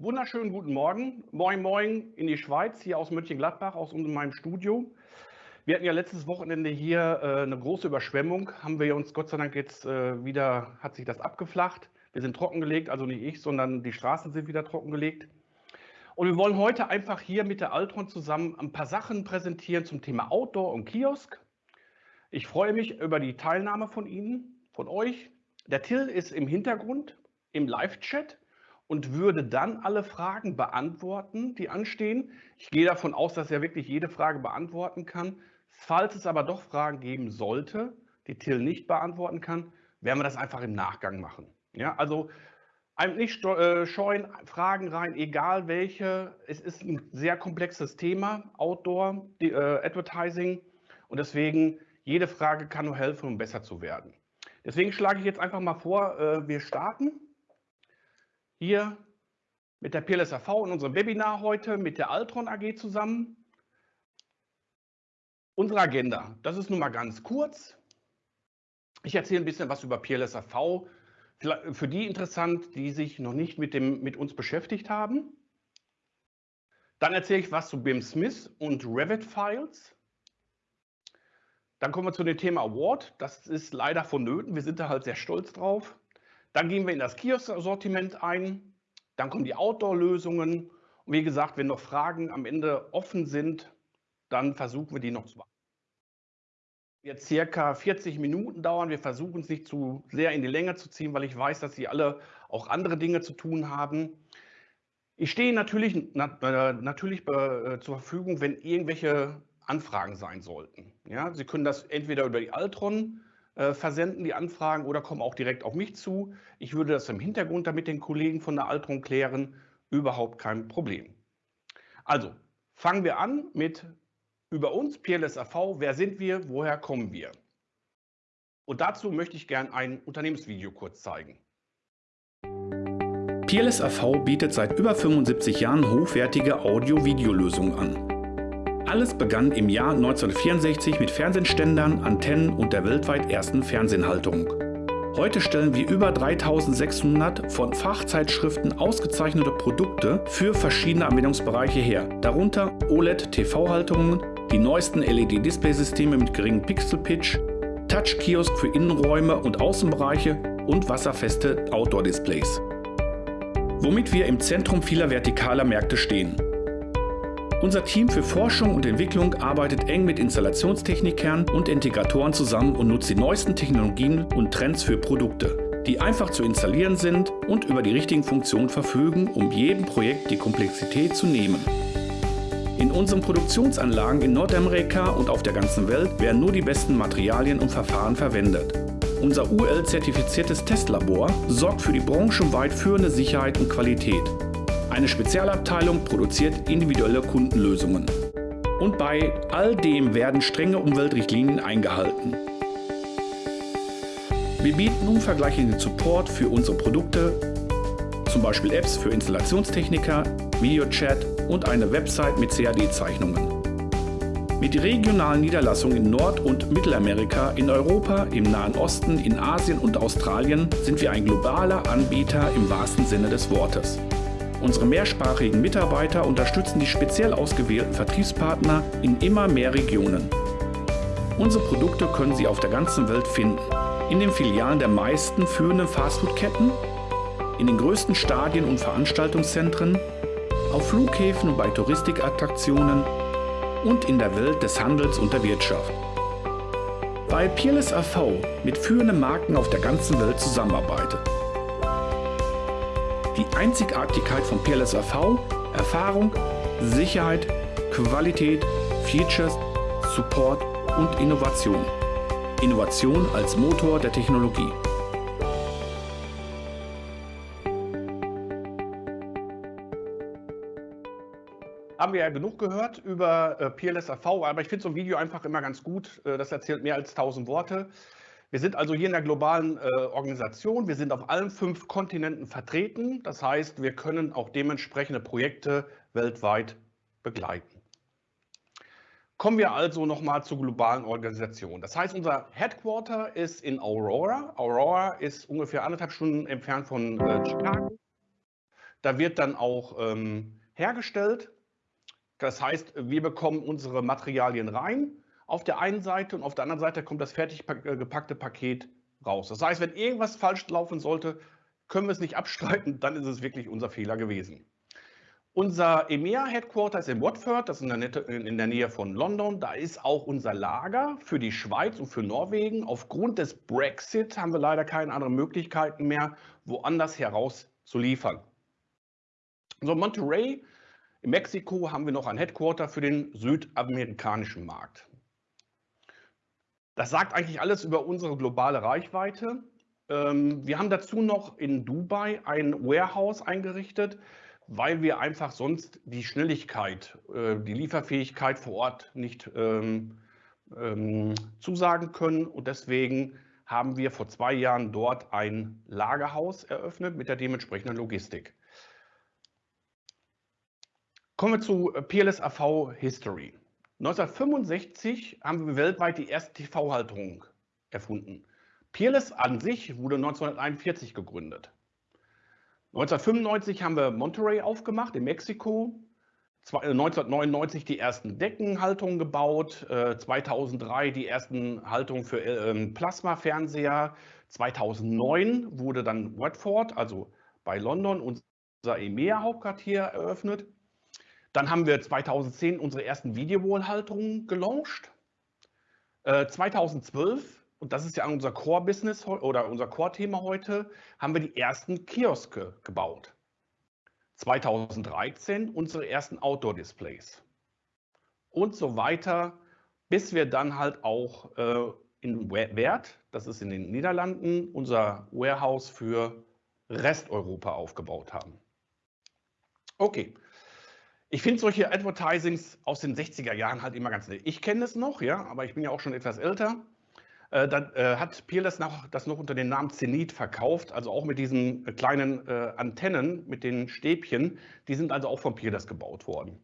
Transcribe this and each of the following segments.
wunderschönen guten Morgen. Moin, moin in die Schweiz, hier aus Mönchengladbach, aus meinem Studio. Wir hatten ja letztes Wochenende hier äh, eine große Überschwemmung. Haben wir uns Gott sei Dank jetzt äh, wieder, hat sich das abgeflacht. Wir sind trockengelegt, also nicht ich, sondern die Straßen sind wieder trockengelegt. Und wir wollen heute einfach hier mit der Altron zusammen ein paar Sachen präsentieren zum Thema Outdoor und Kiosk. Ich freue mich über die Teilnahme von Ihnen, von euch. Der Till ist im Hintergrund im Live-Chat und würde dann alle Fragen beantworten, die anstehen. Ich gehe davon aus, dass er wirklich jede Frage beantworten kann. Falls es aber doch Fragen geben sollte, die Till nicht beantworten kann, werden wir das einfach im Nachgang machen. Ja, also nicht äh, scheuen, Fragen rein, egal welche. Es ist ein sehr komplexes Thema, Outdoor, äh, Advertising. Und deswegen, jede Frage kann nur helfen, um besser zu werden. Deswegen schlage ich jetzt einfach mal vor, äh, wir starten hier mit der PLSAV in unserem Webinar heute mit der Altron AG zusammen. Unsere Agenda, das ist nun mal ganz kurz. Ich erzähle ein bisschen was über PLSAV, für die interessant, die sich noch nicht mit, dem, mit uns beschäftigt haben. Dann erzähle ich was zu BIM Smith und Revit Files. Dann kommen wir zu dem Thema Award. Das ist leider vonnöten. Wir sind da halt sehr stolz drauf. Dann gehen wir in das Kiosk-Sortiment ein. Dann kommen die Outdoor-Lösungen. Und wie gesagt, wenn noch Fragen am Ende offen sind, dann versuchen wir die noch zu beantworten. Jetzt circa 40 Minuten dauern. Wir versuchen es nicht zu sehr in die Länge zu ziehen, weil ich weiß, dass Sie alle auch andere Dinge zu tun haben. Ich stehe natürlich, na, äh, natürlich äh, zur Verfügung, wenn irgendwelche Anfragen sein sollten. Ja, Sie können das entweder über die Altron äh, versenden, die Anfragen, oder kommen auch direkt auf mich zu. Ich würde das im Hintergrund damit den Kollegen von der Altron klären. Überhaupt kein Problem. Also, fangen wir an mit über uns, PLSAV, wer sind wir, woher kommen wir? Und dazu möchte ich gerne ein Unternehmensvideo kurz zeigen. PLSAV bietet seit über 75 Jahren hochwertige Audio-Video-Lösungen an. Alles begann im Jahr 1964 mit Fernsehständern, Antennen und der weltweit ersten Fernsehhalterung. Heute stellen wir über 3600 von Fachzeitschriften ausgezeichnete Produkte für verschiedene Anwendungsbereiche her, darunter OLED-TV-Halterungen, die neuesten LED-Displaysysteme mit geringem Pixel-Pitch, Touch-Kiosk für Innenräume und Außenbereiche und wasserfeste Outdoor-Displays. Womit wir im Zentrum vieler vertikaler Märkte stehen. Unser Team für Forschung und Entwicklung arbeitet eng mit Installationstechnikern und Integratoren zusammen und nutzt die neuesten Technologien und Trends für Produkte, die einfach zu installieren sind und über die richtigen Funktionen verfügen, um jedem Projekt die Komplexität zu nehmen. In unseren Produktionsanlagen in Nordamerika und auf der ganzen Welt werden nur die besten Materialien und Verfahren verwendet. Unser UL-zertifiziertes Testlabor sorgt für die branchenweit führende Sicherheit und Qualität. Eine Spezialabteilung produziert individuelle Kundenlösungen. Und bei all dem werden strenge Umweltrichtlinien eingehalten. Wir bieten umvergleichenden Support für unsere Produkte, zum Beispiel Apps für Installationstechniker, Videochat und eine Website mit CAD-Zeichnungen. Mit regionalen Niederlassungen in Nord- und Mittelamerika, in Europa, im Nahen Osten, in Asien und Australien sind wir ein globaler Anbieter im wahrsten Sinne des Wortes. Unsere mehrsprachigen Mitarbeiter unterstützen die speziell ausgewählten Vertriebspartner in immer mehr Regionen. Unsere Produkte können Sie auf der ganzen Welt finden. In den Filialen der meisten führenden Fastfood-Ketten, in den größten Stadien und Veranstaltungszentren auf Flughäfen und bei Touristikattraktionen und in der Welt des Handels und der Wirtschaft. Weil Peerless AV mit führenden Marken auf der ganzen Welt zusammenarbeitet. Die Einzigartigkeit von Peerless AV, Erfahrung, Sicherheit, Qualität, Features, Support und Innovation. Innovation als Motor der Technologie. haben wir ja genug gehört über äh, PLS AV, aber ich finde so ein Video einfach immer ganz gut. Äh, das erzählt mehr als 1000 Worte. Wir sind also hier in der globalen äh, Organisation. Wir sind auf allen fünf Kontinenten vertreten. Das heißt, wir können auch dementsprechende Projekte weltweit begleiten. Kommen wir also nochmal zur globalen Organisation. Das heißt, unser Headquarter ist in Aurora. Aurora ist ungefähr anderthalb Stunden entfernt von äh, Chicago. Da wird dann auch ähm, hergestellt. Das heißt, wir bekommen unsere Materialien rein auf der einen Seite und auf der anderen Seite kommt das fertig äh, gepackte Paket raus. Das heißt, wenn irgendwas falsch laufen sollte, können wir es nicht abstreiten, dann ist es wirklich unser Fehler gewesen. Unser EMEA-Headquarter ist in Watford, das ist in der, Nähe von London. Da ist auch unser Lager für die Schweiz und für Norwegen. Aufgrund des Brexit haben wir leider keine anderen Möglichkeiten mehr, woanders heraus zu liefern. So, Monterey in Mexiko haben wir noch ein Headquarter für den südamerikanischen Markt. Das sagt eigentlich alles über unsere globale Reichweite. Ähm, wir haben dazu noch in Dubai ein Warehouse eingerichtet, weil wir einfach sonst die Schnelligkeit, äh, die Lieferfähigkeit vor Ort nicht ähm, ähm, zusagen können. Und deswegen haben wir vor zwei Jahren dort ein Lagerhaus eröffnet mit der dementsprechenden Logistik. Kommen wir zu PLS AV History. 1965 haben wir weltweit die erste TV-Halterung erfunden. Peerless an sich wurde 1941 gegründet. 1995 haben wir Monterey aufgemacht in Mexiko. 1999 äh, die ersten Deckenhaltungen gebaut, 2003 äh, die ersten Haltungen für ähm, Plasmafernseher. 2009 wurde dann Watford, also bei London, unser EMEA-Hauptquartier eröffnet. Dann haben wir 2010 unsere ersten Videowall-Halterungen gelauncht. 2012 und das ist ja unser Core-Business oder unser Core-Thema heute, haben wir die ersten Kioske gebaut. 2013 unsere ersten Outdoor-Displays und so weiter, bis wir dann halt auch äh, in Wert, das ist in den Niederlanden, unser Warehouse für Resteuropa aufgebaut haben. Okay. Ich finde solche Advertisings aus den 60er Jahren halt immer ganz nett. Ich kenne es noch, ja, aber ich bin ja auch schon etwas älter. Äh, dann äh, hat Peerless noch, das noch unter dem Namen Zenit verkauft, also auch mit diesen äh, kleinen äh, Antennen, mit den Stäbchen. Die sind also auch von Peerless gebaut worden.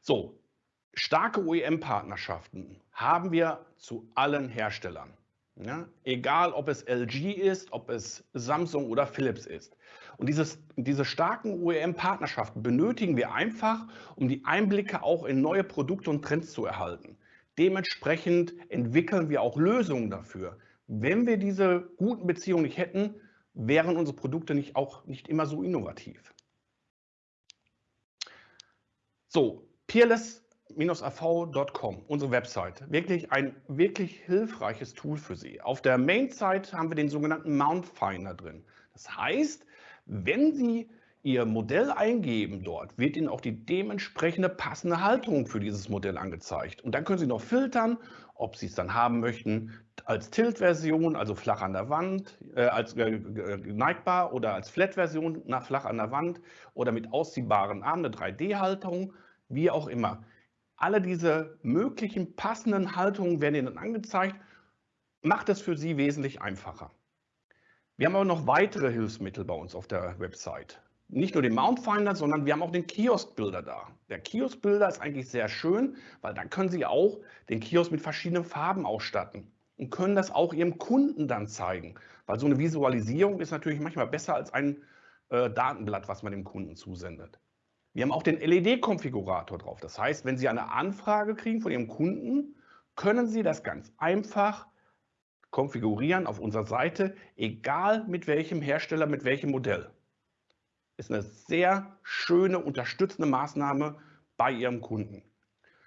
So, starke OEM-Partnerschaften haben wir zu allen Herstellern. Ja? Egal, ob es LG ist, ob es Samsung oder Philips ist. Und dieses, diese starken OEM-Partnerschaften benötigen wir einfach, um die Einblicke auch in neue Produkte und Trends zu erhalten. Dementsprechend entwickeln wir auch Lösungen dafür. Wenn wir diese guten Beziehungen nicht hätten, wären unsere Produkte nicht auch nicht immer so innovativ. So, peerless-av.com, unsere Website. Wirklich ein wirklich hilfreiches Tool für Sie. Auf der Main-Site haben wir den sogenannten Mount Finder drin. Das heißt, wenn Sie Ihr Modell eingeben dort, wird Ihnen auch die dementsprechende passende Halterung für dieses Modell angezeigt. Und dann können Sie noch filtern, ob Sie es dann haben möchten als Tilt-Version, also flach an der Wand, äh, als äh, neigbar oder als Flat-Version nach flach an der Wand oder mit ausziehbaren Armen, eine 3D-Halterung, wie auch immer. Alle diese möglichen passenden Haltungen werden Ihnen angezeigt. Macht es für Sie wesentlich einfacher. Wir haben aber noch weitere Hilfsmittel bei uns auf der Website nicht nur den Mount Finder, sondern wir haben auch den Kiosk-Builder da. Der Kiosk-Builder ist eigentlich sehr schön, weil dann können Sie auch den Kiosk mit verschiedenen Farben ausstatten und können das auch Ihrem Kunden dann zeigen. Weil so eine Visualisierung ist natürlich manchmal besser als ein äh, Datenblatt, was man dem Kunden zusendet. Wir haben auch den LED-Konfigurator drauf. Das heißt, wenn Sie eine Anfrage kriegen von Ihrem Kunden, können Sie das ganz einfach konfigurieren auf unserer Seite, egal mit welchem Hersteller, mit welchem Modell ist eine sehr schöne unterstützende Maßnahme bei Ihrem Kunden.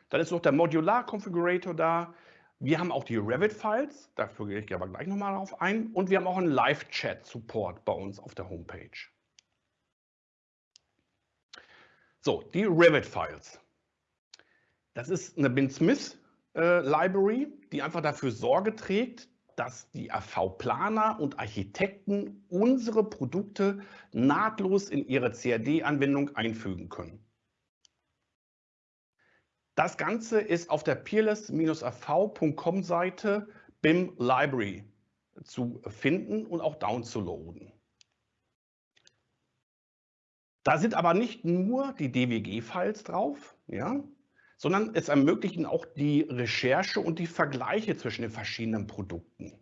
Dann ist noch der Modular Configurator da. Wir haben auch die Revit-Files, dafür gehe ich aber gleich nochmal darauf ein. Und wir haben auch einen Live-Chat-Support bei uns auf der Homepage. So, die Revit-Files. Das ist eine Bin Smith äh, die einfach dafür Sorge trägt, dass die AV-Planer und Architekten unsere Produkte nahtlos in ihre CAD-Anwendung einfügen können. Das Ganze ist auf der peerless-av.com Seite BIM Library zu finden und auch downzuladen. Da sind aber nicht nur die DWG-Files drauf, ja, sondern es ermöglichen auch die Recherche und die Vergleiche zwischen den verschiedenen Produkten.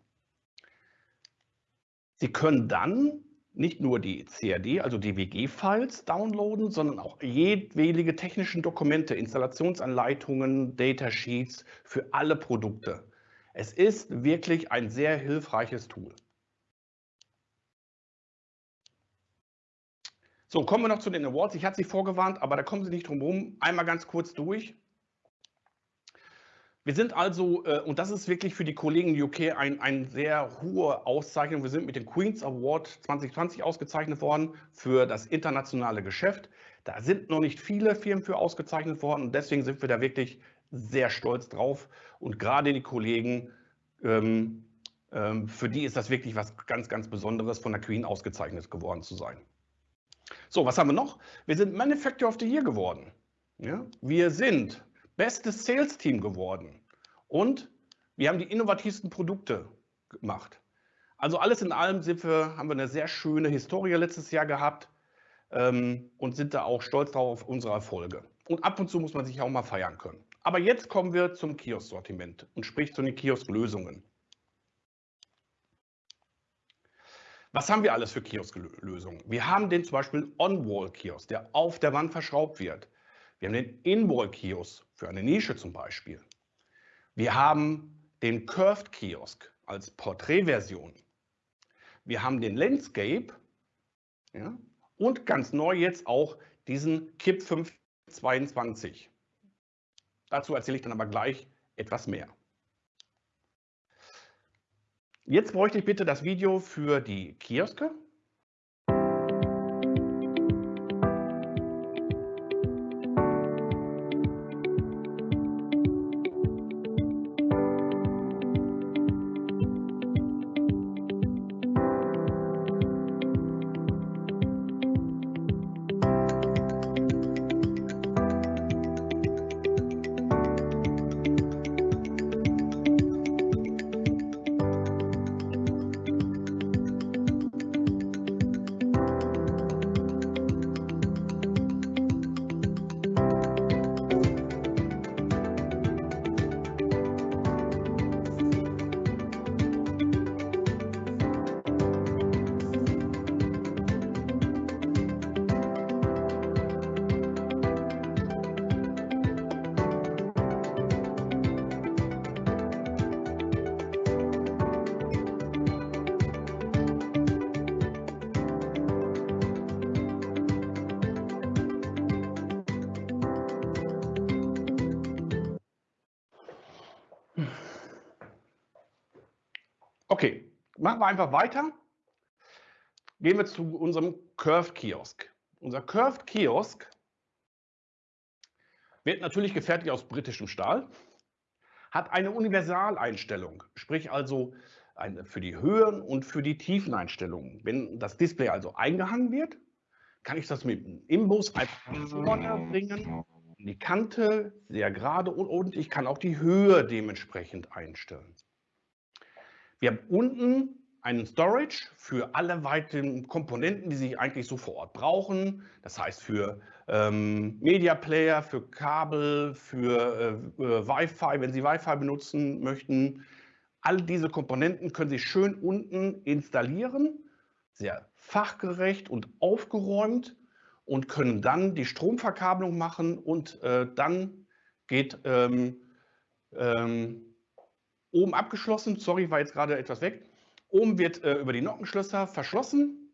Sie können dann nicht nur die CAD, also die WG-Files downloaden, sondern auch jedwelige technischen Dokumente, Installationsanleitungen, Datasheets für alle Produkte. Es ist wirklich ein sehr hilfreiches Tool. So, kommen wir noch zu den Awards. Ich hatte Sie vorgewarnt, aber da kommen Sie nicht drum herum. Einmal ganz kurz durch. Wir sind also, äh, und das ist wirklich für die Kollegen UK ein, ein sehr hohe Auszeichnung, wir sind mit dem Queen's Award 2020 ausgezeichnet worden für das internationale Geschäft. Da sind noch nicht viele Firmen für ausgezeichnet worden und deswegen sind wir da wirklich sehr stolz drauf. Und gerade die Kollegen, ähm, ähm, für die ist das wirklich was ganz, ganz Besonderes, von der Queen ausgezeichnet geworden zu sein. So, was haben wir noch? Wir sind Manufacturer of the Year geworden. Ja? Wir sind bestes Sales-Team geworden. Und wir haben die innovativsten Produkte gemacht. Also alles in allem sind wir, haben wir eine sehr schöne Historie letztes Jahr gehabt ähm, und sind da auch stolz drauf auf unsere Erfolge. Und ab und zu muss man sich auch mal feiern können. Aber jetzt kommen wir zum Kiosk-Sortiment und sprich zu den Kiosk-Lösungen. Was haben wir alles für Kiosk-Lösungen? Wir haben den zum Beispiel On-Wall-Kiosk, der auf der Wand verschraubt wird. Wir haben den In-Wall-Kiosk für eine Nische zum Beispiel. Wir haben den Curved Kiosk als Porträtversion. Wir haben den Landscape ja, und ganz neu jetzt auch diesen KIP 522. Dazu erzähle ich dann aber gleich etwas mehr. Jetzt bräuchte ich bitte das Video für die Kioske machen wir einfach weiter. Gehen wir zu unserem Curved Kiosk. Unser Curved Kiosk wird natürlich gefertigt aus britischem Stahl, hat eine Universaleinstellung, sprich also eine für die Höhen- und für die Tiefeneinstellungen. Wenn das Display also eingehangen wird, kann ich das mit dem Imbus einfach vorne bringen, die Kante sehr gerade und ich kann auch die Höhe dementsprechend einstellen. Wir haben unten einen Storage für alle weiteren Komponenten, die Sie eigentlich so vor Ort brauchen. Das heißt für ähm, Media Player, für Kabel, für äh, äh, Wi-Fi, wenn Sie Wi-Fi benutzen möchten. All diese Komponenten können Sie schön unten installieren, sehr fachgerecht und aufgeräumt und können dann die Stromverkabelung machen und äh, dann geht ähm, ähm, Oben abgeschlossen, sorry, war jetzt gerade etwas weg. Oben wird äh, über die Nockenschlösser verschlossen.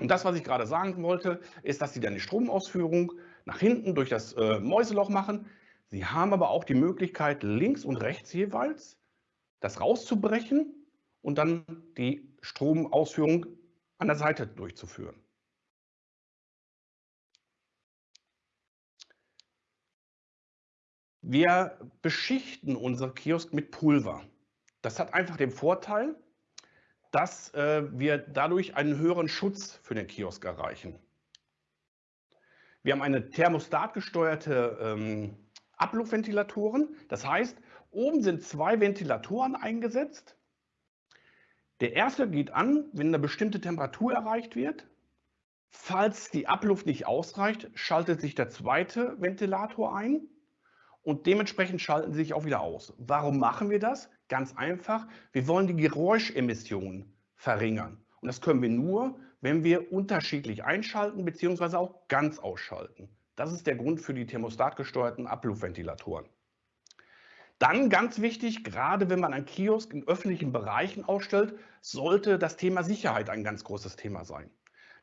Und das, was ich gerade sagen wollte, ist, dass Sie dann die Stromausführung nach hinten durch das äh, Mäuseloch machen. Sie haben aber auch die Möglichkeit, links und rechts jeweils das rauszubrechen und dann die Stromausführung an der Seite durchzuführen. Wir beschichten unser Kiosk mit Pulver. Das hat einfach den Vorteil, dass äh, wir dadurch einen höheren Schutz für den Kiosk erreichen. Wir haben eine thermostatgesteuerte ähm, Abluftventilatoren. Das heißt, oben sind zwei Ventilatoren eingesetzt. Der erste geht an, wenn eine bestimmte Temperatur erreicht wird. Falls die Abluft nicht ausreicht, schaltet sich der zweite Ventilator ein und dementsprechend schalten sie sich auch wieder aus. Warum machen wir das? Ganz einfach, wir wollen die Geräuschemissionen verringern. Und das können wir nur, wenn wir unterschiedlich einschalten bzw. auch ganz ausschalten. Das ist der Grund für die thermostatgesteuerten Abluftventilatoren. Dann ganz wichtig, gerade wenn man einen Kiosk in öffentlichen Bereichen ausstellt, sollte das Thema Sicherheit ein ganz großes Thema sein.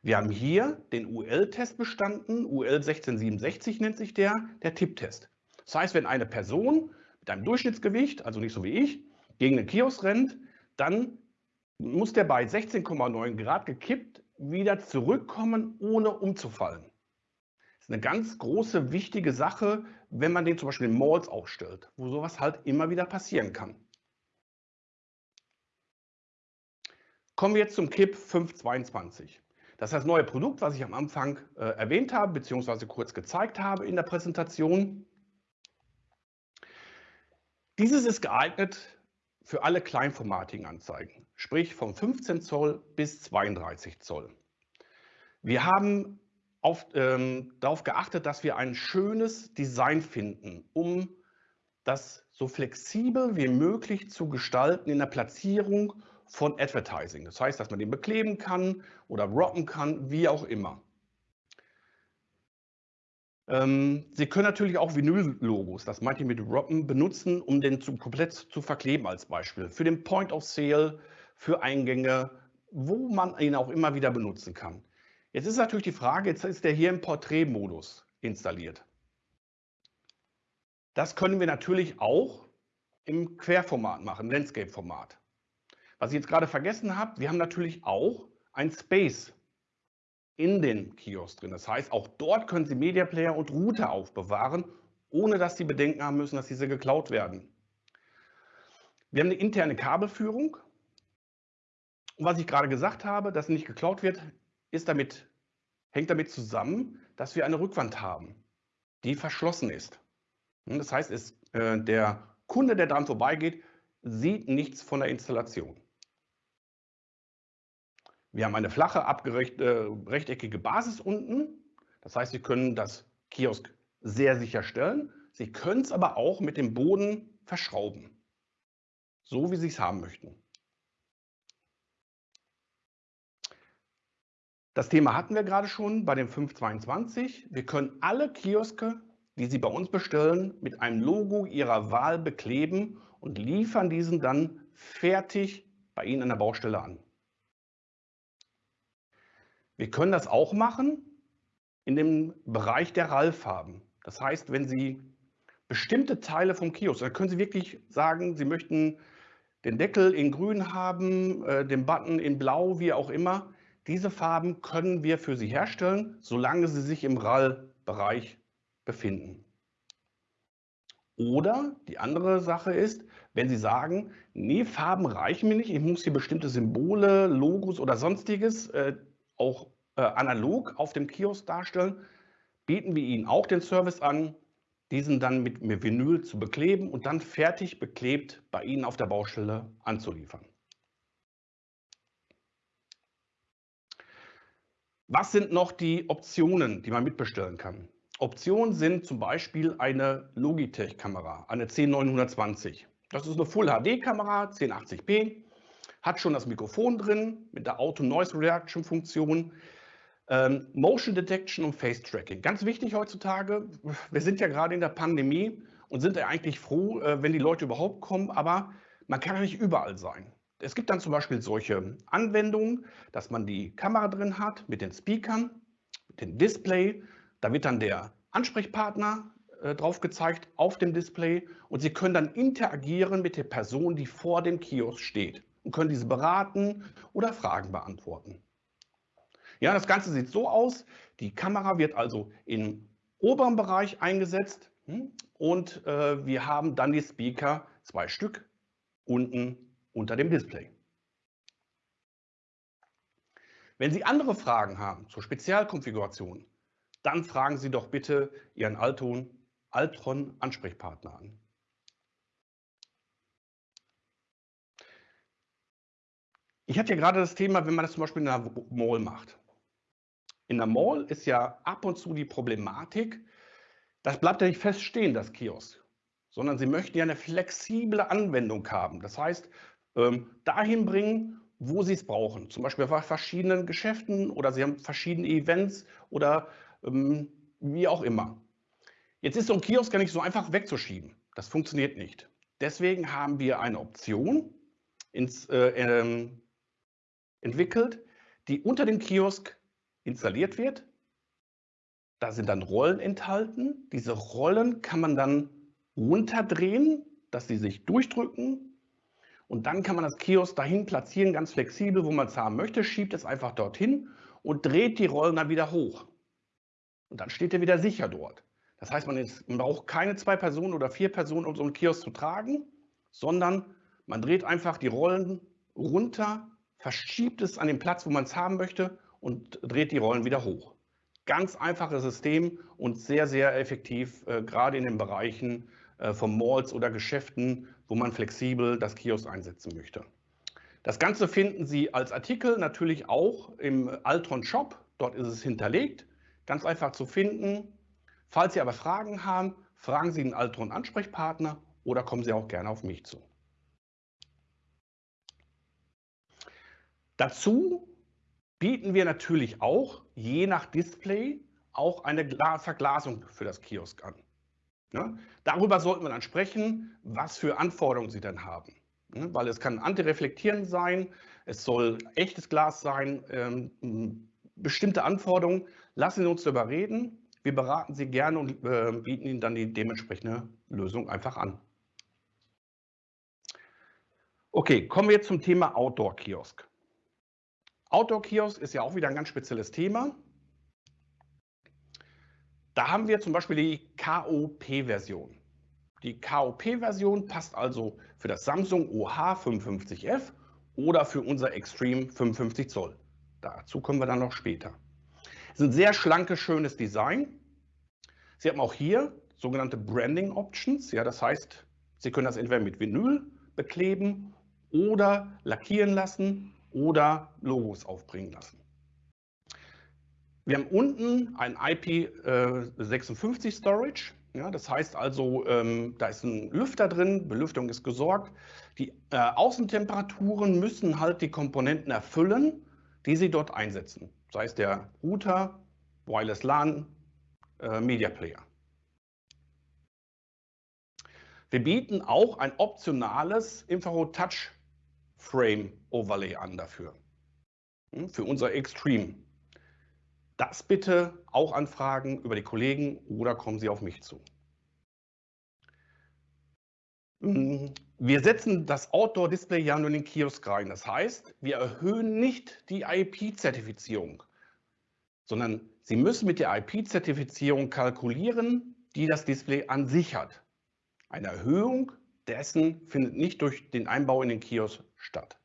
Wir haben hier den UL-Test bestanden, UL 1667 nennt sich der, der Tipptest. Das heißt, wenn eine Person mit einem Durchschnittsgewicht, also nicht so wie ich, gegen den Kiosk rennt, dann muss der bei 16,9 Grad gekippt wieder zurückkommen, ohne umzufallen. Das ist eine ganz große, wichtige Sache, wenn man den zum Beispiel in Malls aufstellt, wo sowas halt immer wieder passieren kann. Kommen wir jetzt zum KIP 522. Das ist das neue Produkt, was ich am Anfang äh, erwähnt habe, beziehungsweise kurz gezeigt habe in der Präsentation. Dieses ist geeignet für alle kleinformatigen Anzeigen, sprich von 15 Zoll bis 32 Zoll. Wir haben auf, ähm, darauf geachtet, dass wir ein schönes Design finden, um das so flexibel wie möglich zu gestalten in der Platzierung von Advertising. Das heißt, dass man den bekleben kann oder rocken kann, wie auch immer. Ähm, Sie können natürlich auch Vinyl-Logos, das meinte ich mit Roppen, benutzen, um den zu, komplett zu verkleben als Beispiel. Für den Point of Sale, für Eingänge, wo man ihn auch immer wieder benutzen kann. Jetzt ist natürlich die Frage, jetzt ist der hier im Porträtmodus installiert. Das können wir natürlich auch im Querformat machen, Landscape-Format. Was ich jetzt gerade vergessen habe, wir haben natürlich auch ein Space in den Kiosk drin. Das heißt, auch dort können Sie Media Player und Router aufbewahren, ohne dass Sie Bedenken haben müssen, dass diese geklaut werden. Wir haben eine interne Kabelführung. Was ich gerade gesagt habe, dass nicht geklaut wird, ist damit, hängt damit zusammen, dass wir eine Rückwand haben, die verschlossen ist. Das heißt, es, äh, der Kunde, der dran vorbeigeht, sieht nichts von der Installation. Wir haben eine flache, abgerechte, rechteckige Basis unten. Das heißt, Sie können das Kiosk sehr sicher stellen. Sie können es aber auch mit dem Boden verschrauben, so wie Sie es haben möchten. Das Thema hatten wir gerade schon bei dem 522. Wir können alle Kioske, die Sie bei uns bestellen, mit einem Logo Ihrer Wahl bekleben und liefern diesen dann fertig bei Ihnen an der Baustelle an. Wir können das auch machen in dem Bereich der RAL-Farben. Das heißt, wenn Sie bestimmte Teile vom Kiosk, dann können Sie wirklich sagen, Sie möchten den Deckel in grün haben, äh, den Button in blau, wie auch immer. Diese Farben können wir für Sie herstellen, solange sie sich im RAL-Bereich befinden. Oder die andere Sache ist, wenn Sie sagen, nee, Farben reichen mir nicht, ich muss hier bestimmte Symbole, Logos oder sonstiges äh, auch äh, analog auf dem Kiosk darstellen, bieten wir Ihnen auch den Service an, diesen dann mit, Vinyl zu bekleben und dann fertig beklebt bei Ihnen auf der Baustelle anzuliefern. Was sind noch die Optionen, die man mitbestellen kann? Optionen sind zum Beispiel eine Logitech-Kamera, eine C920. Das ist eine Full-HD-Kamera, 1080p, hat schon das Mikrofon drin mit der Auto-Noise-Reaction-Funktion. Ähm, Motion Detection und Face Tracking. Ganz wichtig heutzutage. Wir sind ja gerade in der Pandemie und sind ja eigentlich froh, äh, wenn die Leute überhaupt kommen, aber man kann ja nicht überall sein. Es gibt dann zum Beispiel solche Anwendungen, dass man die Kamera drin hat mit den Speakern, mit dem Display. Da wird dann der Ansprechpartner äh, drauf gezeigt auf dem Display und Sie können dann interagieren mit der Person, die vor dem Kiosk steht und können diese beraten oder Fragen beantworten. Ja, das Ganze sieht so aus. Die Kamera wird also im oberen Bereich eingesetzt hm, und äh, wir haben dann die Speaker, zwei Stück, unten unter dem Display. Wenn Sie andere Fragen haben zur Spezialkonfiguration, dann fragen Sie doch bitte Ihren Alton, Altron Ansprechpartner an. Ich hatte ja gerade das Thema, wenn man das zum Beispiel in einer Mall macht. In der Mall ist ja ab und zu die Problematik, das bleibt ja nicht feststehen, das Kiosk, sondern Sie möchten ja eine flexible Anwendung haben. Das heißt, ähm, dahin bringen, wo Sie es brauchen. Zum Beispiel bei verschiedenen Geschäften oder Sie haben verschiedene Events oder ähm, wie auch immer. Jetzt ist so ein Kiosk gar nicht so einfach wegzuschieben. Das funktioniert nicht. Deswegen haben wir eine Option ins, äh, ähm, entwickelt, die unter dem Kiosk installiert wird. Da sind dann Rollen enthalten. Diese Rollen kann man dann runterdrehen, dass sie sich durchdrücken. Und dann kann man das Kiosk dahin platzieren, ganz flexibel, wo man es haben möchte, schiebt es einfach dorthin und dreht die Rollen dann wieder hoch. Und dann steht er wieder sicher dort. Das heißt, man, ist, man braucht keine zwei Personen oder vier Personen, um so einen Kiosk zu tragen, sondern man dreht einfach die Rollen runter, verschiebt es an den Platz, wo man es haben möchte und dreht die Rollen wieder hoch. Ganz einfaches System und sehr, sehr effektiv, äh, gerade in den Bereichen äh, von Malls oder Geschäften, wo man flexibel das Kiosk einsetzen möchte. Das Ganze finden Sie als Artikel natürlich auch im Altron Shop. Dort ist es hinterlegt, ganz einfach zu finden. Falls Sie aber Fragen haben, fragen Sie den Altron Ansprechpartner oder kommen Sie auch gerne auf mich zu. Dazu bieten wir natürlich auch, je nach Display, auch eine Verglasung für das Kiosk an. Ja, darüber sollten wir dann sprechen, was für Anforderungen Sie dann haben. Ja, weil es kann antireflektierend sein, es soll echtes Glas sein, ähm, bestimmte Anforderungen. Lassen Sie uns darüber reden. Wir beraten Sie gerne und äh, bieten Ihnen dann die dementsprechende Lösung einfach an. Okay, kommen wir jetzt zum Thema Outdoor-Kiosk. Outdoor-Kiosk ist ja auch wieder ein ganz spezielles Thema. Da haben wir zum Beispiel die KOP-Version. Die KOP-Version passt also für das Samsung OH55F oder für unser Extreme 55 Zoll. Dazu kommen wir dann noch später. Es ist ein sehr schlankes, schönes Design. Sie haben auch hier sogenannte Branding Options. Ja, das heißt, Sie können das entweder mit Vinyl bekleben oder lackieren lassen oder Logos aufbringen lassen. Wir haben unten ein IP56 äh, Storage. Ja, das heißt also, ähm, da ist ein Lüfter drin, Belüftung ist gesorgt. Die äh, Außentemperaturen müssen halt die Komponenten erfüllen, die Sie dort einsetzen. Sei es der Router, Wireless LAN, äh, Media Player. Wir bieten auch ein optionales Infrarot Touch Frame Overlay an dafür. Hm, für unser Extreme. Das bitte auch anfragen über die Kollegen oder kommen Sie auf mich zu. Hm, wir setzen das Outdoor-Display ja nur in den Kiosk rein. Das heißt, wir erhöhen nicht die IP-Zertifizierung, sondern Sie müssen mit der IP-Zertifizierung kalkulieren, die das Display an sich hat. Eine Erhöhung dessen findet nicht durch den Einbau in den Kiosk statt.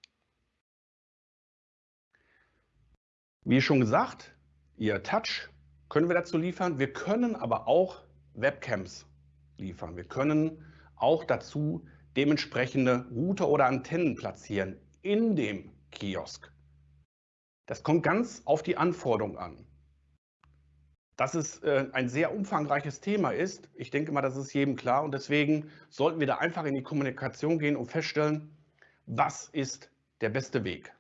Wie schon gesagt, Ihr Touch können wir dazu liefern. Wir können aber auch Webcams liefern. Wir können auch dazu dementsprechende Router oder Antennen platzieren in dem Kiosk. Das kommt ganz auf die Anforderung an. Dass es äh, ein sehr umfangreiches Thema ist, ich denke mal, das ist jedem klar und deswegen sollten wir da einfach in die Kommunikation gehen und feststellen, was ist der beste Weg.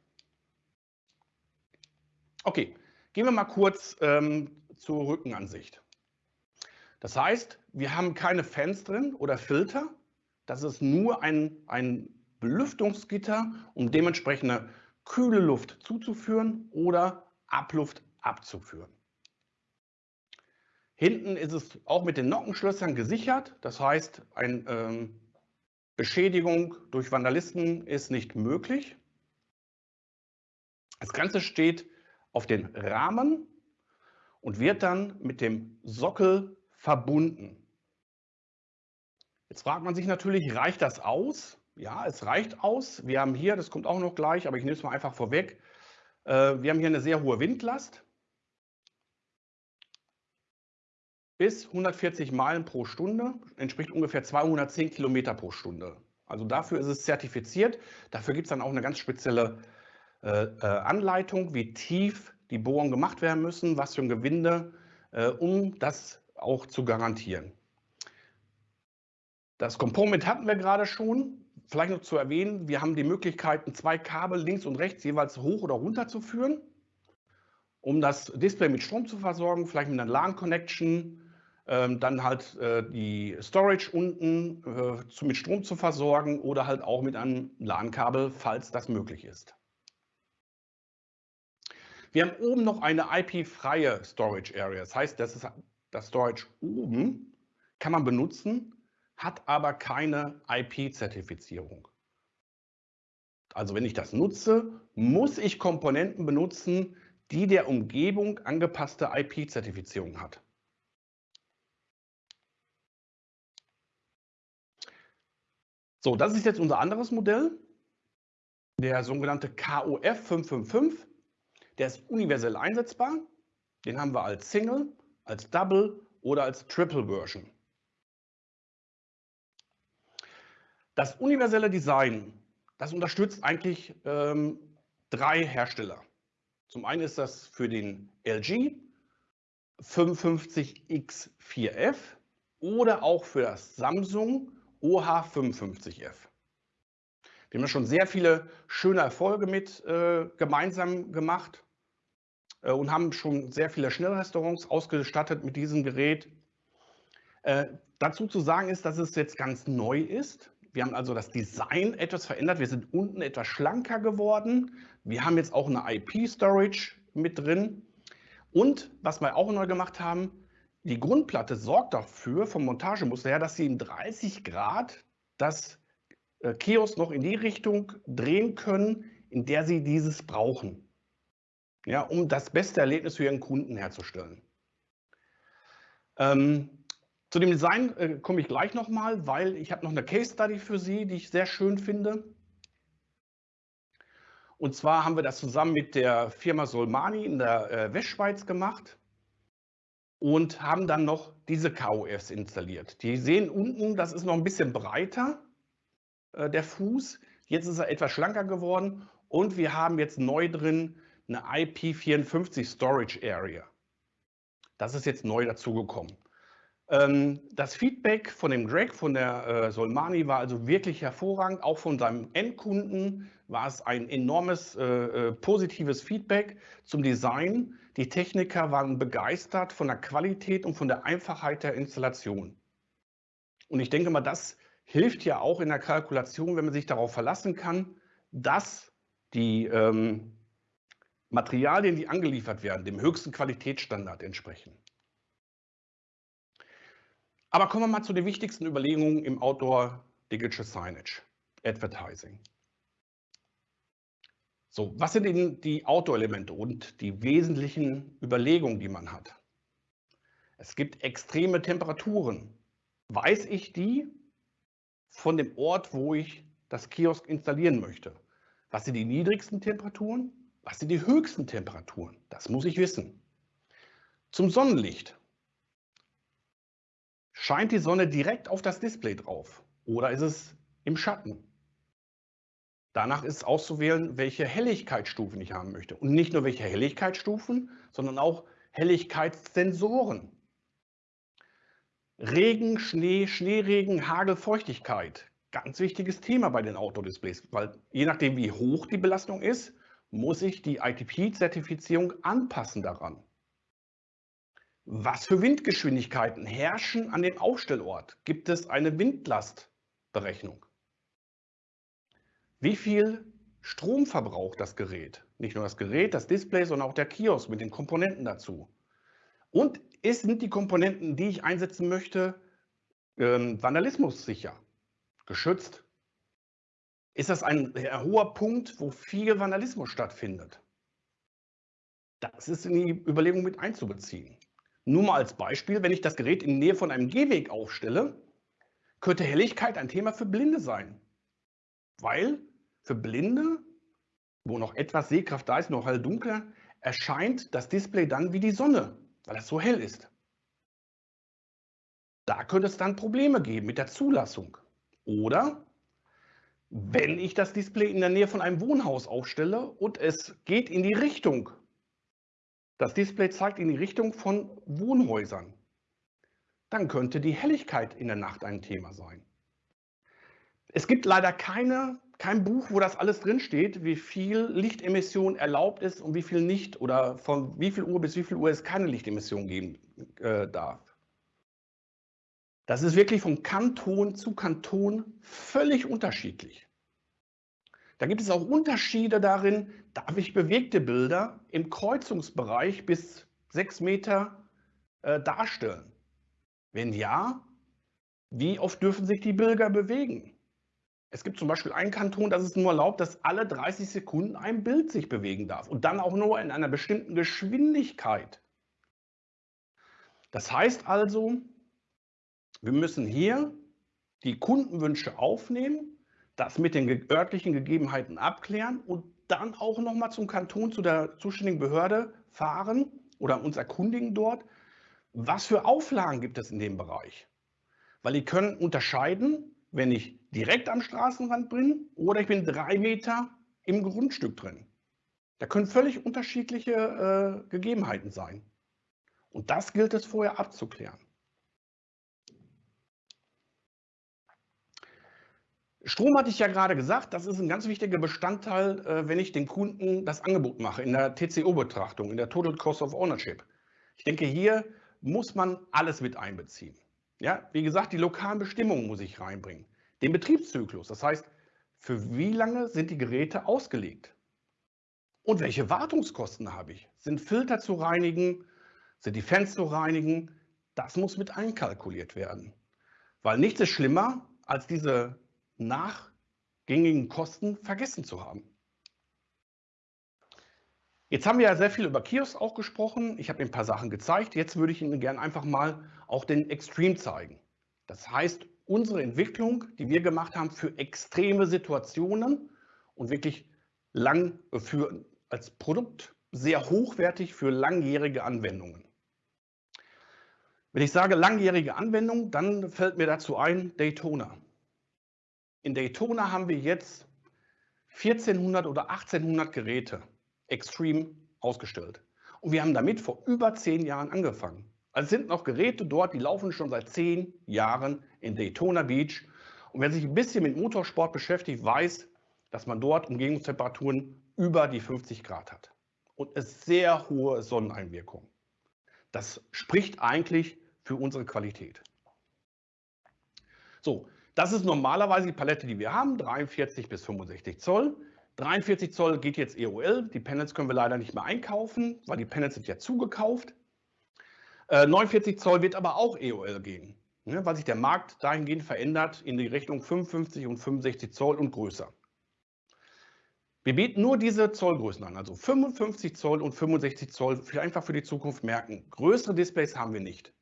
Okay, gehen wir mal kurz ähm, zur Rückenansicht. Das heißt, wir haben keine Fans drin oder Filter. Das ist nur ein, ein Belüftungsgitter, um dementsprechende kühle Luft zuzuführen oder Abluft abzuführen. Hinten ist es auch mit den Nockenschlössern gesichert. Das heißt, eine ähm, Beschädigung durch Vandalisten ist nicht möglich. Das Ganze steht auf den Rahmen und wird dann mit dem Sockel verbunden. Jetzt fragt man sich natürlich, reicht das aus? Ja, es reicht aus. Wir haben hier, das kommt auch noch gleich, aber ich nehme es mal einfach vorweg, äh, wir haben hier eine sehr hohe Windlast. Bis 140 Meilen pro Stunde, entspricht ungefähr 210 Kilometer pro Stunde. Also dafür ist es zertifiziert. Dafür gibt es dann auch eine ganz spezielle äh, äh, Anleitung, wie tief die Bohrungen gemacht werden müssen, was für ein Gewinde, äh, um das auch zu garantieren. Das Component hatten wir gerade schon. vielleicht noch zu erwähnen, wir haben die Möglichkeiten, zwei Kabel links und rechts jeweils hoch oder runter zu führen, um das Display mit Strom zu versorgen, vielleicht mit einer LAN-Connection, dann halt äh, die Storage unten äh, mit Strom zu versorgen oder halt auch mit einem LAN-Kabel, falls das möglich ist. Wir haben oben noch eine IP-freie Storage Area. Das heißt, das ist das Storage oben, kann man benutzen, hat aber keine IP-Zertifizierung. Also wenn ich das nutze, muss ich Komponenten benutzen, die der Umgebung angepasste IP-Zertifizierung hat. So, das ist jetzt unser anderes Modell, der sogenannte KOF 555. Der ist universell einsetzbar. Den haben wir als Single, als Double oder als Triple Version. Das universelle Design, das unterstützt eigentlich ähm, drei Hersteller. Zum einen ist das für den LG 55X4F oder auch für das Samsung OH55F. Wir haben schon sehr viele schöne Erfolge mit äh, gemeinsam gemacht äh, und haben schon sehr viele Schnellrestaurants ausgestattet mit diesem Gerät. Äh, dazu zu sagen ist, dass es jetzt ganz neu ist. Wir haben also das Design etwas verändert. Wir sind unten etwas schlanker geworden. Wir haben jetzt auch eine IP-Storage mit drin. Und was wir auch neu gemacht haben, die Grundplatte sorgt dafür vom Montagemuster her, dass Sie in 30 Grad das äh, Kiosk noch in die Richtung drehen können, in der Sie dieses brauchen. Ja, um das beste Erlebnis für Ihren Kunden herzustellen. Ähm, zu dem Design äh, komme ich gleich nochmal, weil ich habe noch eine Case Study für Sie, die ich sehr schön finde. Und zwar haben wir das zusammen mit der Firma Solmani in der äh, Westschweiz gemacht und haben dann noch diese KOFs installiert. Die sehen unten, das ist noch ein bisschen breiter, äh, der Fuß. Jetzt ist er etwas schlanker geworden und wir haben jetzt neu drin eine IP54 Storage Area. Das ist jetzt neu dazugekommen. Ähm, das Feedback von dem Greg, von der äh, Solmani war also wirklich hervorragend. Auch von seinem Endkunden war es ein enormes äh, äh, positives Feedback zum Design. Die Techniker waren begeistert von der Qualität und von der Einfachheit der Installation. Und ich denke mal, das hilft ja auch in der Kalkulation, wenn man sich darauf verlassen kann, dass die ähm, Materialien, die angeliefert werden, dem höchsten Qualitätsstandard entsprechen. Aber kommen wir mal zu den wichtigsten Überlegungen im Outdoor Digital Signage, Advertising. So, was sind denn die Outdoor-Elemente und die wesentlichen Überlegungen, die man hat? Es gibt extreme Temperaturen. Weiß ich die von dem Ort, wo ich das Kiosk installieren möchte? Was sind die niedrigsten Temperaturen? Was sind die höchsten Temperaturen? Das muss ich wissen. Zum Sonnenlicht. Scheint die Sonne direkt auf das Display drauf oder ist es im Schatten? Danach ist auszuwählen, welche Helligkeitsstufen ich haben möchte. Und nicht nur welche Helligkeitsstufen, sondern auch Helligkeitssensoren. Regen, Schnee, Schneeregen, Hagel, Feuchtigkeit. Ganz wichtiges Thema bei den Outdoor-Displays, weil je nachdem, wie hoch die Belastung ist, muss ich die ITP-Zertifizierung anpassen daran. Was für Windgeschwindigkeiten herrschen an dem Aufstellort? Gibt es eine Windlastberechnung? Wie viel Strom verbraucht das Gerät? Nicht nur das Gerät, das Display, sondern auch der Kiosk mit den Komponenten dazu. Und sind die Komponenten, die ich einsetzen möchte, ähm, vandalismussicher, geschützt? Ist das ein hoher Punkt, wo viel Vandalismus stattfindet? Das ist in die Überlegung mit einzubeziehen. Nur mal als Beispiel, wenn ich das Gerät in Nähe von einem Gehweg aufstelle, könnte Helligkeit ein Thema für Blinde sein. Weil für Blinde, wo noch etwas Sehkraft da ist, noch hell dunkel, erscheint das Display dann wie die Sonne, weil es so hell ist. Da könnte es dann Probleme geben mit der Zulassung. Oder wenn ich das Display in der Nähe von einem Wohnhaus aufstelle und es geht in die Richtung das Display zeigt in die Richtung von Wohnhäusern. Dann könnte die Helligkeit in der Nacht ein Thema sein. Es gibt leider keine, kein Buch, wo das alles drinsteht, wie viel Lichtemission erlaubt ist und wie viel nicht oder von wie viel Uhr bis wie viel Uhr es keine Lichtemission geben äh, darf. Das ist wirklich von Kanton zu Kanton völlig unterschiedlich. Da gibt es auch Unterschiede darin, darf ich bewegte Bilder im Kreuzungsbereich bis sechs Meter äh, darstellen? Wenn ja, wie oft dürfen sich die Bilder bewegen? Es gibt zum Beispiel einen Kanton, das es nur erlaubt, dass alle 30 Sekunden ein Bild sich bewegen darf und dann auch nur in einer bestimmten Geschwindigkeit. Das heißt also, wir müssen hier die Kundenwünsche aufnehmen, das mit den örtlichen Gegebenheiten abklären und dann auch nochmal zum Kanton, zu der zuständigen Behörde fahren oder uns erkundigen dort, was für Auflagen gibt es in dem Bereich. Weil die können unterscheiden, wenn ich direkt am Straßenrand bin oder ich bin drei Meter im Grundstück drin. Da können völlig unterschiedliche äh, Gegebenheiten sein. Und das gilt es vorher abzuklären. Strom hatte ich ja gerade gesagt, das ist ein ganz wichtiger Bestandteil, äh, wenn ich den Kunden das Angebot mache in der TCO-Betrachtung, in der Total Cost of Ownership. Ich denke, hier muss man alles mit einbeziehen. Ja, wie gesagt, die lokalen Bestimmungen muss ich reinbringen. Den Betriebszyklus, das heißt, für wie lange sind die Geräte ausgelegt? Und welche Wartungskosten habe ich? Sind Filter zu reinigen? Sind die Fans zu reinigen? Das muss mit einkalkuliert werden. Weil nichts ist schlimmer, als diese nachgängigen Kosten vergessen zu haben. Jetzt haben wir ja sehr viel über Kiosk auch gesprochen. Ich habe Ihnen ein paar Sachen gezeigt. Jetzt würde ich Ihnen gerne einfach mal auch den Extreme zeigen. Das heißt, unsere Entwicklung, die wir gemacht haben für extreme Situationen und wirklich lang für, als Produkt sehr hochwertig für langjährige Anwendungen. Wenn ich sage langjährige Anwendung, dann fällt mir dazu ein Daytona. In Daytona haben wir jetzt 1400 oder 1800 Geräte Extreme ausgestellt. Und wir haben damit vor über zehn Jahren angefangen. Also sind noch Geräte dort, die laufen schon seit zehn Jahren in Daytona Beach. Und wer sich ein bisschen mit Motorsport beschäftigt, weiß, dass man dort Umgebungstemperaturen über die 50 Grad hat. Und es sehr hohe Sonneneinwirkung. Das spricht eigentlich für unsere Qualität. So, das ist normalerweise die Palette, die wir haben, 43 bis 65 Zoll. 43 Zoll geht jetzt EOL. Die Panels können wir leider nicht mehr einkaufen, weil die Panels sind ja zugekauft. Äh, 49 Zoll wird aber auch EOL gehen, ne, weil sich der Markt dahingehend verändert in die Richtung 55 und 65 Zoll und größer. Wir bieten nur diese Zollgrößen an, also 55 Zoll und 65 Zoll, einfach für die Zukunft merken. Größere Displays haben wir nicht.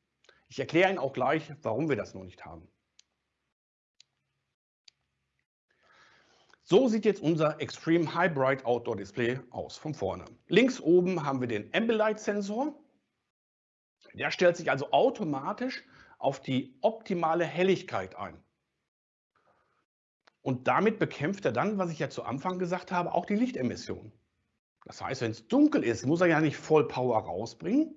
Ich erkläre Ihnen auch gleich, warum wir das noch nicht haben. So sieht jetzt unser Extreme High Bright Outdoor Display aus von vorne. Links oben haben wir den Ambilight Sensor. Der stellt sich also automatisch auf die optimale Helligkeit ein. Und damit bekämpft er dann, was ich ja zu Anfang gesagt habe, auch die Lichtemission. Das heißt, wenn es dunkel ist, muss er ja nicht voll Power rausbringen.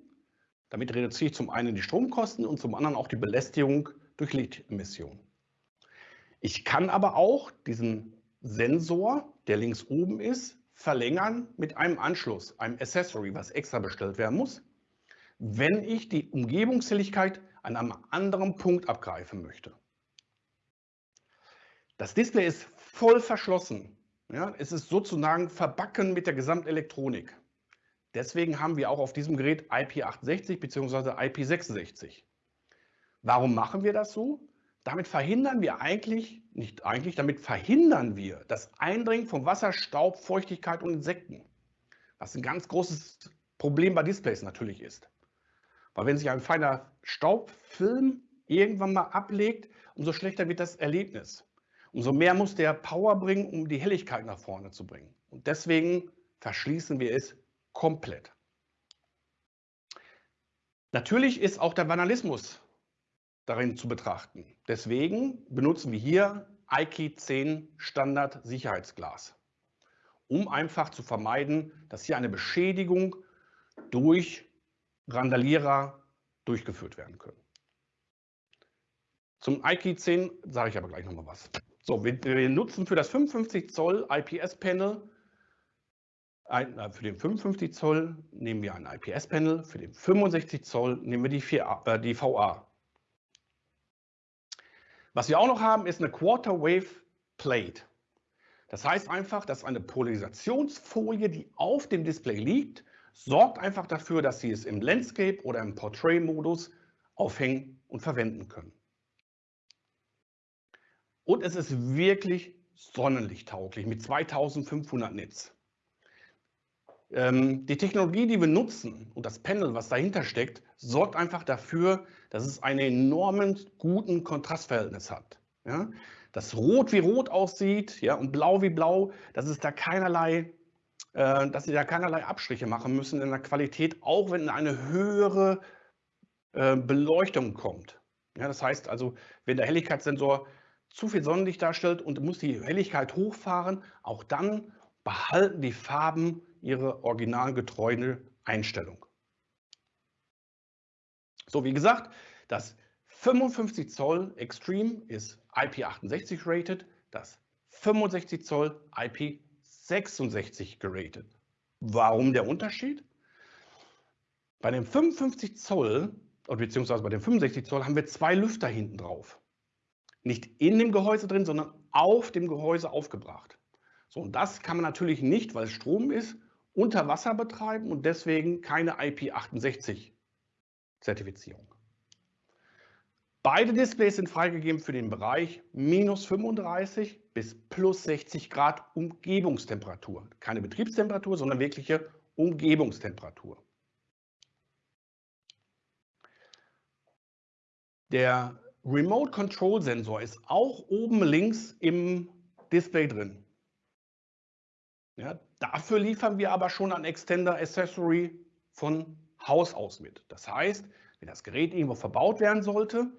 Damit reduziere ich zum einen die Stromkosten und zum anderen auch die Belästigung durch Lichtemission. Ich kann aber auch diesen Sensor, der links oben ist, verlängern mit einem Anschluss, einem Accessory, was extra bestellt werden muss, wenn ich die Umgebungshelligkeit an einem anderen Punkt abgreifen möchte. Das Display ist voll verschlossen. Ja, es ist sozusagen verbacken mit der Gesamtelektronik. Deswegen haben wir auch auf diesem Gerät IP68 bzw. IP66. Warum machen wir das so? Damit verhindern wir eigentlich, nicht eigentlich, damit verhindern wir das Eindringen von Wasser, Staub, Feuchtigkeit und Insekten. Was ein ganz großes Problem bei Displays natürlich ist. Weil wenn sich ein feiner Staubfilm irgendwann mal ablegt, umso schlechter wird das Erlebnis. Umso mehr muss der Power bringen, um die Helligkeit nach vorne zu bringen. Und deswegen verschließen wir es komplett. Natürlich ist auch der Vandalismus darin zu betrachten. Deswegen benutzen wir hier IKEA 10 Standard Sicherheitsglas, um einfach zu vermeiden, dass hier eine Beschädigung durch Randalierer durchgeführt werden können. Zum IKEA 10 sage ich aber gleich nochmal was. So, wir, wir nutzen für das 55 Zoll IPS-Panel, äh, für den 55 Zoll nehmen wir ein IPS-Panel, für den 65 Zoll nehmen wir die, 4, äh, die VA. Was wir auch noch haben, ist eine Quarter Wave Plate. Das heißt einfach, dass eine Polarisationsfolie, die auf dem Display liegt, sorgt einfach dafür, dass Sie es im Landscape oder im Portrait-Modus aufhängen und verwenden können. Und es ist wirklich sonnenlichttauglich mit 2500 Nits. Ähm, die Technologie, die wir nutzen und das Panel, was dahinter steckt, sorgt einfach dafür, dass es einen enormen guten Kontrastverhältnis hat. Ja? Dass Rot wie Rot aussieht ja, und Blau wie Blau, dass es da keinerlei äh, dass sie da keinerlei Abstriche machen müssen in der Qualität, auch wenn eine höhere äh, Beleuchtung kommt. Ja, das heißt also, wenn der Helligkeitssensor zu viel Sonnenlicht darstellt und muss die Helligkeit hochfahren, auch dann behalten die Farben ihre originalgetreue Einstellung. So, wie gesagt, das 55 Zoll Extreme ist IP68 rated, das 65 Zoll IP66 geratet. Warum der Unterschied? Bei dem 55 Zoll, beziehungsweise bei dem 65 Zoll, haben wir zwei Lüfter hinten drauf. Nicht in dem Gehäuse drin, sondern auf dem Gehäuse aufgebracht. So, und das kann man natürlich nicht, weil es Strom ist, unter Wasser betreiben und deswegen keine IP68-Zertifizierung. Beide Displays sind freigegeben für den Bereich minus 35 bis plus 60 Grad Umgebungstemperatur. Keine Betriebstemperatur, sondern wirkliche Umgebungstemperatur. Der Remote Control Sensor ist auch oben links im Display drin. Ja, dafür liefern wir aber schon ein Extender Accessory von Haus aus mit. Das heißt, wenn das Gerät irgendwo verbaut werden sollte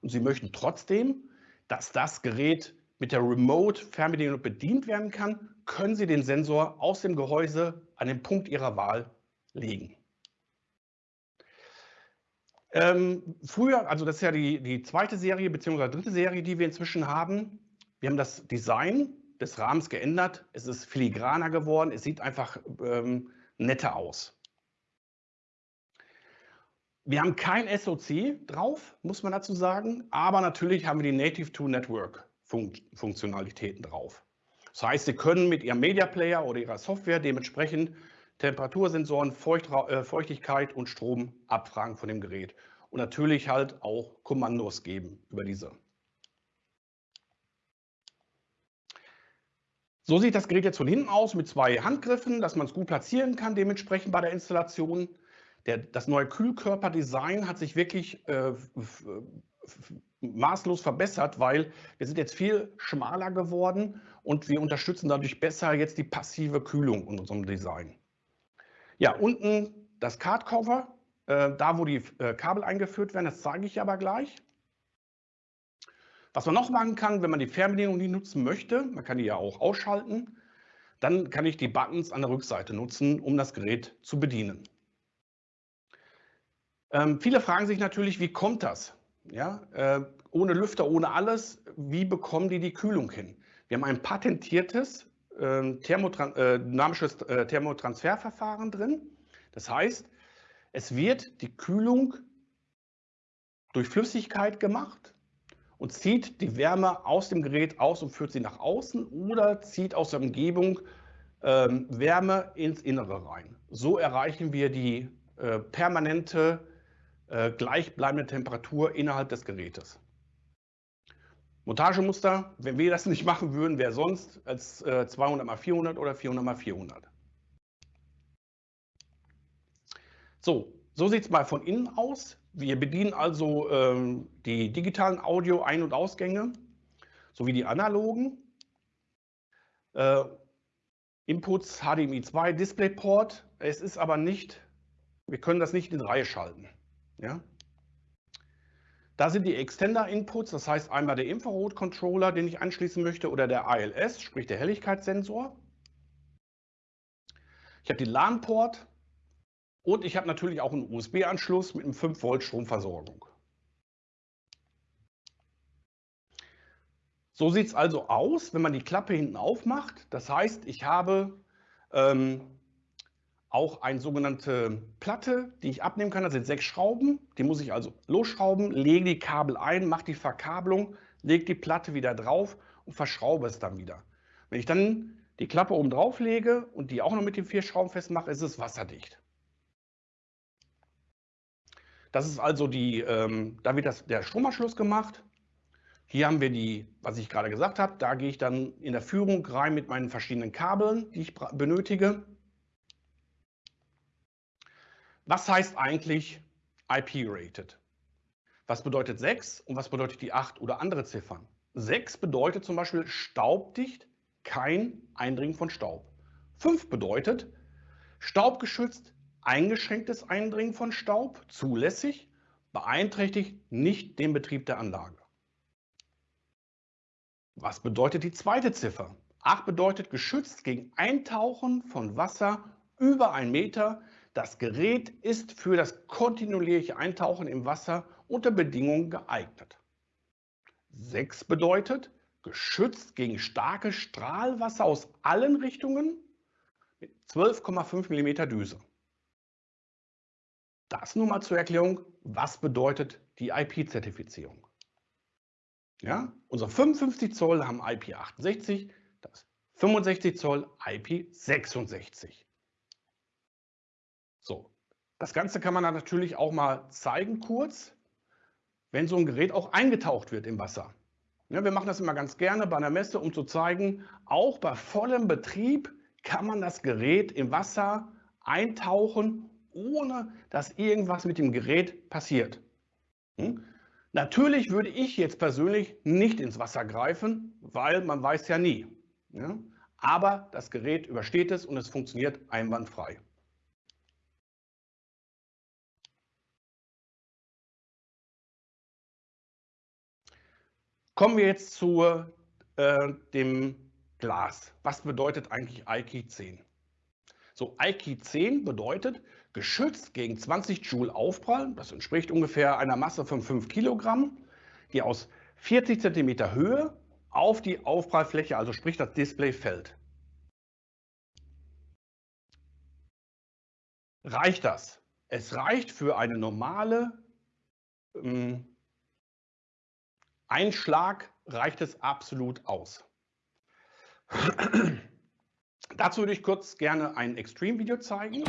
und Sie möchten trotzdem, dass das Gerät mit der Remote-Fernbedienung bedient werden kann, können Sie den Sensor aus dem Gehäuse an den Punkt Ihrer Wahl legen. Ähm, früher, also das ist ja die, die zweite Serie bzw. dritte Serie, die wir inzwischen haben. Wir haben das Design des Rahmens geändert. Es ist filigraner geworden. Es sieht einfach ähm, netter aus. Wir haben kein SOC drauf, muss man dazu sagen, aber natürlich haben wir die Native to Network Funktionalitäten drauf. Das heißt, Sie können mit Ihrem Media Player oder Ihrer Software dementsprechend Temperatursensoren, Feucht, äh, Feuchtigkeit und Strom abfragen von dem Gerät. Und natürlich halt auch Kommandos geben über diese. So sieht das Gerät jetzt von hinten aus mit zwei Handgriffen, dass man es gut platzieren kann, dementsprechend bei der Installation. Der, das neue Kühlkörperdesign hat sich wirklich äh, maßlos verbessert, weil wir sind jetzt viel schmaler geworden und wir unterstützen dadurch besser jetzt die passive Kühlung in unserem Design. Ja, unten das Card Cover, äh, da wo die äh, Kabel eingeführt werden, das zeige ich aber gleich. Was man noch machen kann, wenn man die Fernbedienung nicht nutzen möchte, man kann die ja auch ausschalten, dann kann ich die Buttons an der Rückseite nutzen, um das Gerät zu bedienen. Ähm, viele fragen sich natürlich, wie kommt das? Ja, äh, ohne Lüfter, ohne alles, wie bekommen die die Kühlung hin? Wir haben ein patentiertes äh, Thermotran dynamisches äh, Thermotransferverfahren drin. Das heißt, es wird die Kühlung durch Flüssigkeit gemacht und zieht die Wärme aus dem Gerät aus und führt sie nach außen oder zieht aus der Umgebung ähm, Wärme ins Innere rein. So erreichen wir die äh, permanente äh, gleichbleibende Temperatur innerhalb des Gerätes. Montagemuster, wenn wir das nicht machen würden, wäre sonst als äh, 200 x 400 oder 400 x 400. So, so sieht es mal von innen aus. Wir bedienen also ähm, die digitalen Audio- Ein- und Ausgänge sowie die analogen. Äh, Inputs HDMI 2 DisplayPort. Es ist aber nicht, wir können das nicht in Reihe schalten. Ja? Da sind die Extender-Inputs, das heißt einmal der Infrarot-Controller, den ich anschließen möchte, oder der ALS, sprich der Helligkeitssensor. Ich habe den LAN-Port, und ich habe natürlich auch einen USB-Anschluss mit einem 5 Volt Stromversorgung. So sieht es also aus, wenn man die Klappe hinten aufmacht. Das heißt, ich habe ähm, auch eine sogenannte Platte, die ich abnehmen kann. Das sind sechs Schrauben. Die muss ich also losschrauben, lege die Kabel ein, mache die Verkabelung, lege die Platte wieder drauf und verschraube es dann wieder. Wenn ich dann die Klappe oben drauf lege und die auch noch mit den vier Schrauben festmache, ist es wasserdicht. Das ist also die, ähm, da wird das, der Stromanschluss gemacht. Hier haben wir die, was ich gerade gesagt habe, da gehe ich dann in der Führung rein mit meinen verschiedenen Kabeln, die ich benötige. Was heißt eigentlich IP-rated? Was bedeutet 6 und was bedeutet die 8 oder andere Ziffern? 6 bedeutet zum Beispiel staubdicht, kein Eindringen von Staub. 5 bedeutet staubgeschützt, eingeschränktes Eindringen von Staub, zulässig, beeinträchtigt nicht den Betrieb der Anlage. Was bedeutet die zweite Ziffer? 8 bedeutet geschützt gegen Eintauchen von Wasser über einen Meter. Das Gerät ist für das kontinuierliche Eintauchen im Wasser unter Bedingungen geeignet. 6 bedeutet geschützt gegen starke Strahlwasser aus allen Richtungen mit 12,5 mm Düse. Das nur mal zur Erklärung, was bedeutet die IP-Zertifizierung. Ja, unsere 55 Zoll haben IP68, das 65 Zoll IP66. So, das Ganze kann man dann natürlich auch mal zeigen kurz, wenn so ein Gerät auch eingetaucht wird im Wasser. Ja, wir machen das immer ganz gerne bei einer Messe, um zu zeigen, auch bei vollem Betrieb kann man das Gerät im Wasser eintauchen, ohne dass irgendwas mit dem Gerät passiert. Hm? Natürlich würde ich jetzt persönlich nicht ins Wasser greifen, weil man weiß ja nie. Ja? Aber das Gerät übersteht es und es funktioniert einwandfrei. Kommen wir jetzt zu äh, dem Glas. Was bedeutet eigentlich IKI 10? So, IKI 10 bedeutet, geschützt gegen 20 Joule Aufprall, das entspricht ungefähr einer Masse von 5 Kilogramm, die aus 40 cm Höhe auf die Aufprallfläche, also sprich das Display, fällt. Reicht das? Es reicht für eine normale ähm, Einschlag, reicht es absolut aus. Dazu würde ich kurz gerne ein Extreme-Video zeigen.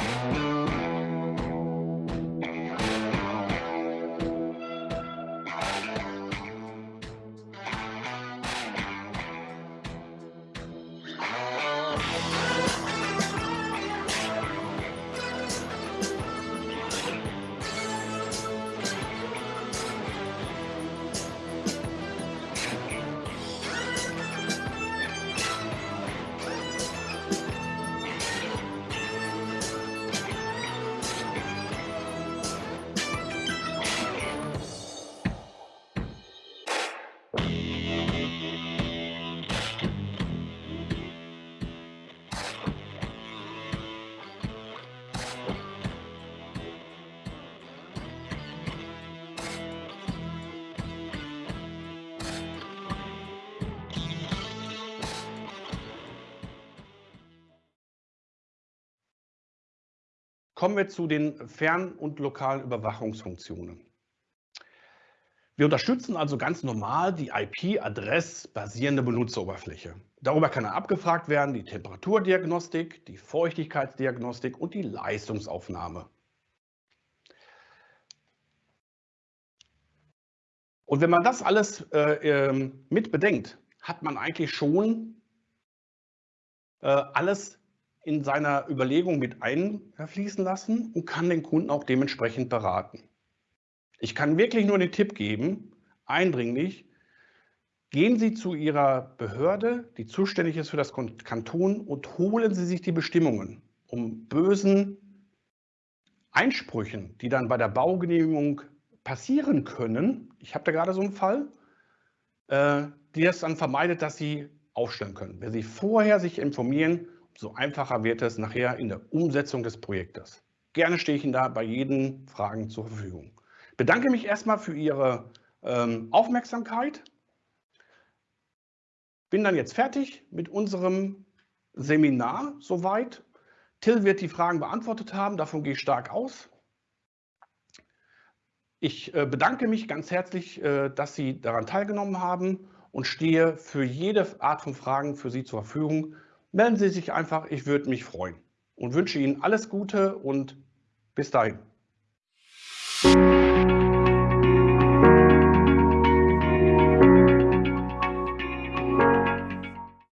Kommen wir zu den fern- und lokalen Überwachungsfunktionen. Wir unterstützen also ganz normal die IP-Adress-basierende Benutzeroberfläche. Darüber kann er abgefragt werden, die Temperaturdiagnostik, die Feuchtigkeitsdiagnostik und die Leistungsaufnahme. Und wenn man das alles äh, ähm, mit bedenkt, hat man eigentlich schon äh, alles in seiner Überlegung mit einfließen lassen und kann den Kunden auch dementsprechend beraten. Ich kann wirklich nur den Tipp geben, eindringlich, gehen Sie zu Ihrer Behörde, die zuständig ist für das Kanton und holen Sie sich die Bestimmungen, um bösen Einsprüchen, die dann bei der Baugenehmigung passieren können, ich habe da gerade so einen Fall, äh, die das dann vermeidet, dass Sie aufstellen können. Wenn Sie vorher sich informieren, so einfacher wird es nachher in der Umsetzung des Projektes. Gerne stehe ich Ihnen da bei jeden Fragen zur Verfügung. Bedanke mich erstmal für Ihre ähm, Aufmerksamkeit bin dann jetzt fertig mit unserem Seminar soweit. Till wird die Fragen beantwortet haben, davon gehe ich stark aus. Ich äh, bedanke mich ganz herzlich, äh, dass Sie daran teilgenommen haben und stehe für jede Art von Fragen für Sie zur Verfügung. Melden Sie sich einfach, ich würde mich freuen und wünsche Ihnen alles Gute und bis dahin.